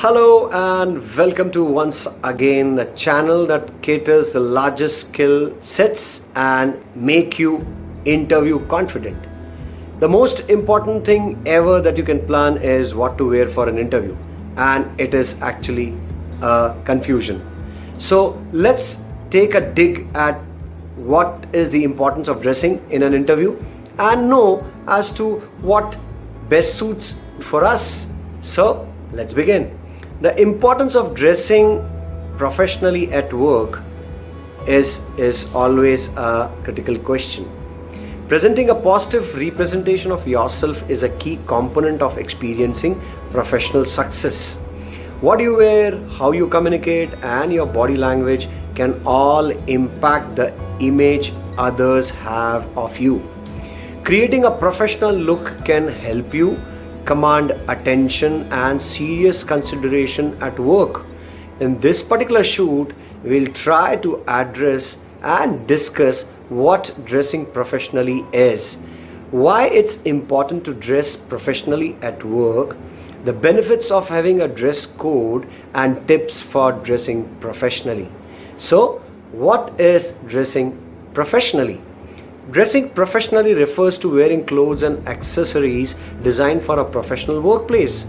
Hello and welcome to once again a channel that caters the largest skill sets and make you interview confident. The most important thing ever that you can plan is what to wear for an interview and it is actually a confusion. So let's take a dig at what is the importance of dressing in an interview and know as to what best suits for us. So let's begin. The importance of dressing professionally at work is, is always a critical question. Presenting a positive representation of yourself is a key component of experiencing professional success. What you wear, how you communicate, and your body language can all impact the image others have of you. Creating a professional look can help you command attention and serious consideration at work. In this particular shoot, we'll try to address and discuss what dressing professionally is, why it's important to dress professionally at work, the benefits of having a dress code, and tips for dressing professionally. So, what is dressing professionally? Dressing professionally refers to wearing clothes and accessories designed for a professional workplace.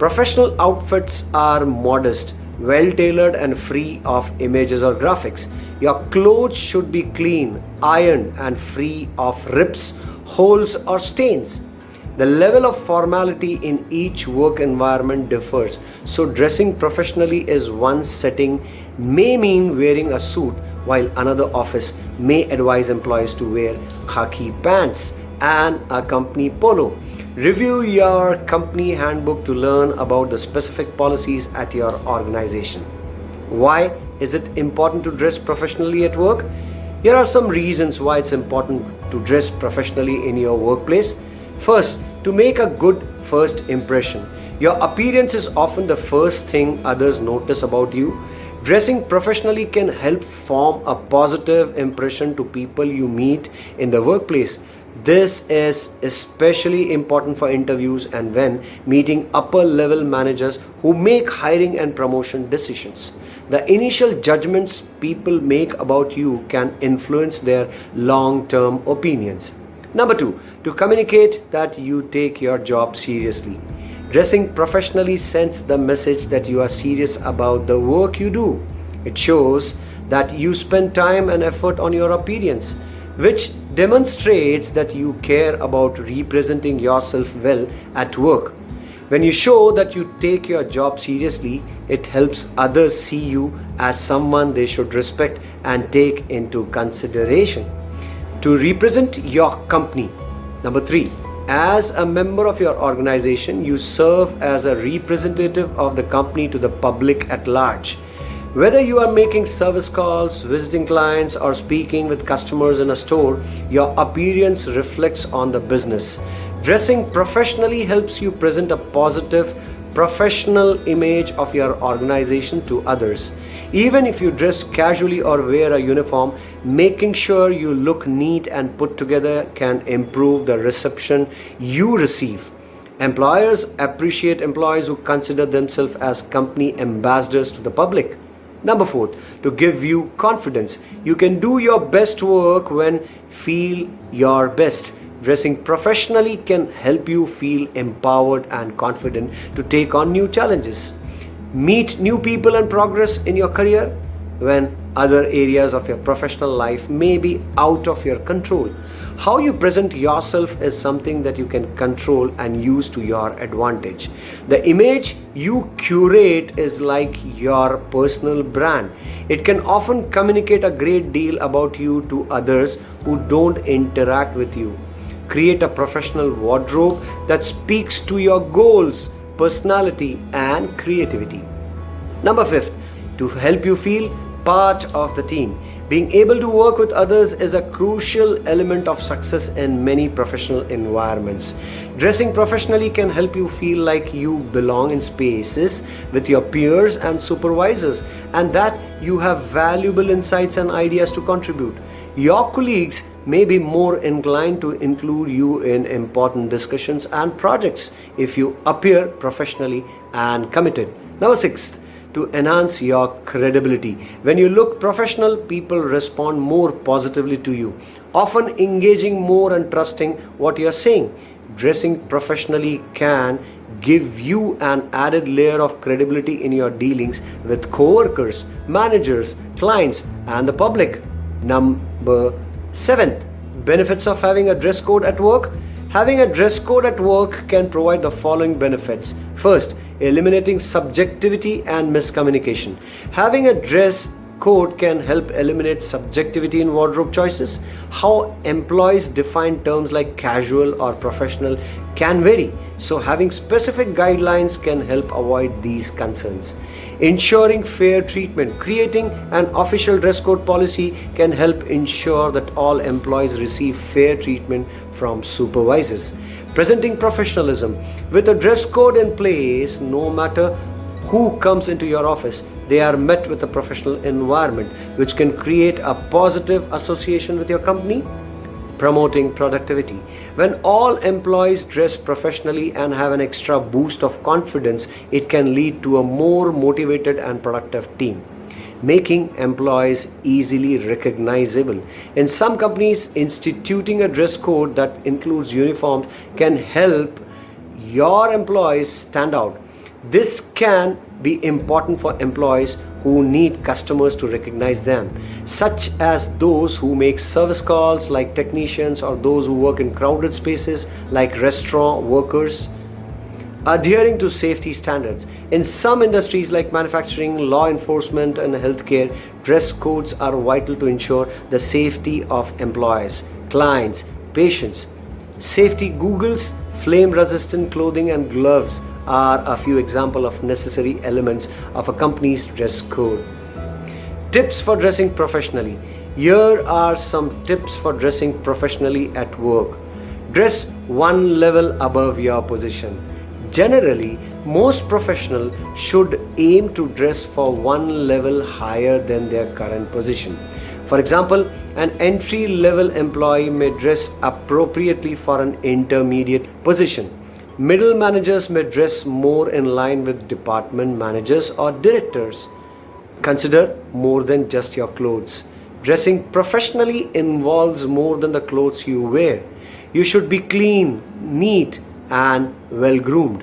Professional outfits are modest, well tailored, and free of images or graphics. Your clothes should be clean, ironed, and free of rips, holes, or stains. The level of formality in each work environment differs, so dressing professionally is one setting may mean wearing a suit while another office may advise employees to wear khaki pants and a company polo. Review your company handbook to learn about the specific policies at your organization. Why is it important to dress professionally at work? Here are some reasons why it's important to dress professionally in your workplace. First, to make a good first impression. Your appearance is often the first thing others notice about you. Dressing professionally can help form a positive impression to people you meet in the workplace. This is especially important for interviews and when meeting upper level managers who make hiring and promotion decisions. The initial judgments people make about you can influence their long term opinions. Number two, to communicate that you take your job seriously. Dressing professionally sends the message that you are serious about the work you do. It shows that you spend time and effort on your appearance, which demonstrates that you care about representing yourself well at work. When you show that you take your job seriously, it helps others see you as someone they should respect and take into consideration. To represent your company, number three, as a member of your organization, you serve as a representative of the company to the public at large. Whether you are making service calls, visiting clients, or speaking with customers in a store, your appearance reflects on the business. Dressing professionally helps you present a positive, professional image of your organization to others. Even if you dress casually or wear a uniform, making sure you look neat and put together can improve the reception you receive. Employers appreciate employees who consider themselves as company ambassadors to the public. Number four, to give you confidence. You can do your best work when feel your best. Dressing professionally can help you feel empowered and confident to take on new challenges meet new people and progress in your career when other areas of your professional life may be out of your control. How you present yourself is something that you can control and use to your advantage. The image you curate is like your personal brand. It can often communicate a great deal about you to others who don't interact with you. Create a professional wardrobe that speaks to your goals personality, and creativity. Number fifth, to help you feel part of the team. Being able to work with others is a crucial element of success in many professional environments. Dressing professionally can help you feel like you belong in spaces with your peers and supervisors and that you have valuable insights and ideas to contribute. Your colleagues may be more inclined to include you in important discussions and projects if you appear professionally and committed. Number six, to enhance your credibility. When you look professional, people respond more positively to you, often engaging more and trusting what you're saying. Dressing professionally can give you an added layer of credibility in your dealings with coworkers, managers, clients, and the public. Number seven, benefits of having a dress code at work. Having a dress code at work can provide the following benefits. First, eliminating subjectivity and miscommunication. Having a dress code can help eliminate subjectivity in wardrobe choices. How employees define terms like casual or professional can vary, so having specific guidelines can help avoid these concerns. Ensuring fair treatment. Creating an official dress code policy can help ensure that all employees receive fair treatment from supervisors. Presenting professionalism. With a dress code in place, no matter who comes into your office, they are met with a professional environment which can create a positive association with your company promoting productivity. When all employees dress professionally and have an extra boost of confidence, it can lead to a more motivated and productive team making employees easily recognizable. In some companies, instituting a dress code that includes uniforms can help your employees stand out. This can be important for employees who need customers to recognize them, such as those who make service calls like technicians or those who work in crowded spaces like restaurant workers. Adhering to safety standards. In some industries like manufacturing, law enforcement, and healthcare, dress codes are vital to ensure the safety of employees, clients, patients. Safety goggles, flame resistant clothing, and gloves are a few examples of necessary elements of a company's dress code. Tips for dressing professionally. Here are some tips for dressing professionally at work. Dress one level above your position. Generally, most professionals should aim to dress for one level higher than their current position. For example, an entry level employee may dress appropriately for an intermediate position. Middle managers may dress more in line with department managers or directors. Consider more than just your clothes. Dressing professionally involves more than the clothes you wear. You should be clean, neat, and well groomed.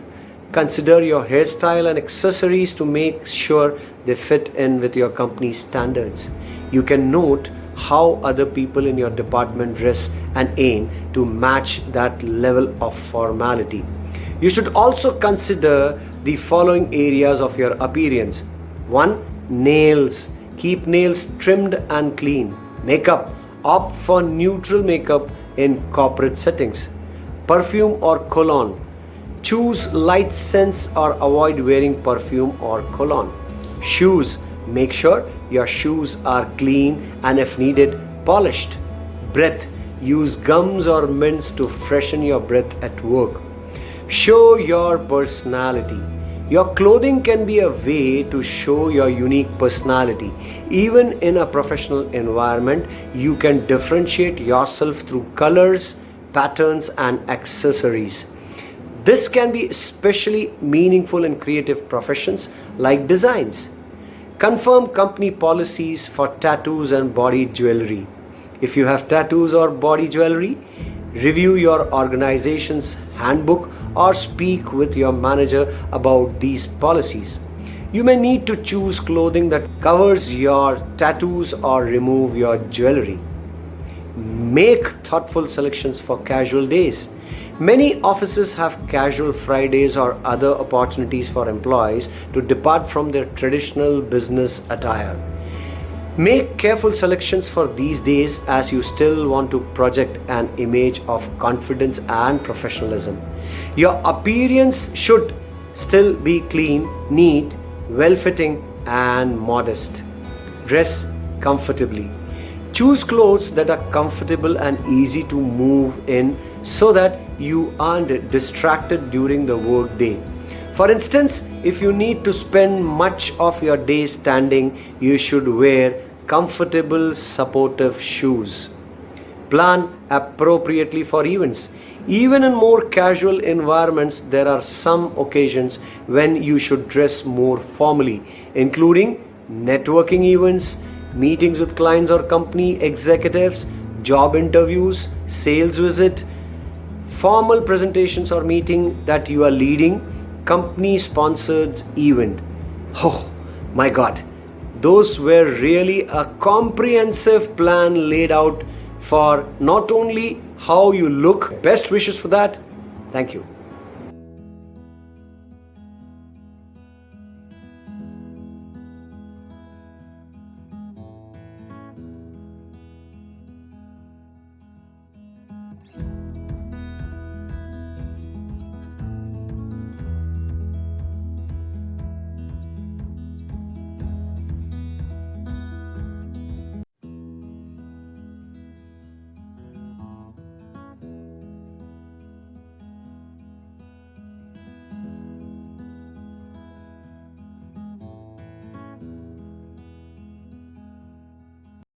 Consider your hairstyle and accessories to make sure they fit in with your company's standards. You can note how other people in your department dress and aim to match that level of formality. You should also consider the following areas of your appearance. 1. Nails. Keep nails trimmed and clean. Makeup. Opt for neutral makeup in corporate settings. Perfume or cologne. Choose light scents or avoid wearing perfume or cologne. Shoes. Make sure your shoes are clean and if needed, polished. Breath. Use gums or mints to freshen your breath at work. Show your personality. Your clothing can be a way to show your unique personality. Even in a professional environment, you can differentiate yourself through colors, patterns, and accessories. This can be especially meaningful in creative professions like designs. Confirm company policies for tattoos and body jewelry. If you have tattoos or body jewelry, review your organization's handbook or speak with your manager about these policies. You may need to choose clothing that covers your tattoos or remove your jewelry. Make thoughtful selections for casual days. Many offices have casual Fridays or other opportunities for employees to depart from their traditional business attire. Make careful selections for these days as you still want to project an image of confidence and professionalism. Your appearance should still be clean, neat, well fitting, and modest. Dress comfortably. Choose clothes that are comfortable and easy to move in so that you aren't distracted during the workday. For instance, if you need to spend much of your day standing, you should wear comfortable, supportive shoes. Plan appropriately for events. Even in more casual environments, there are some occasions when you should dress more formally, including networking events, meetings with clients or company executives, job interviews, sales visit, formal presentations or meeting that you are leading, company sponsored event. Oh my god. Those were really a comprehensive plan laid out for not only how you look, best wishes for that. Thank you.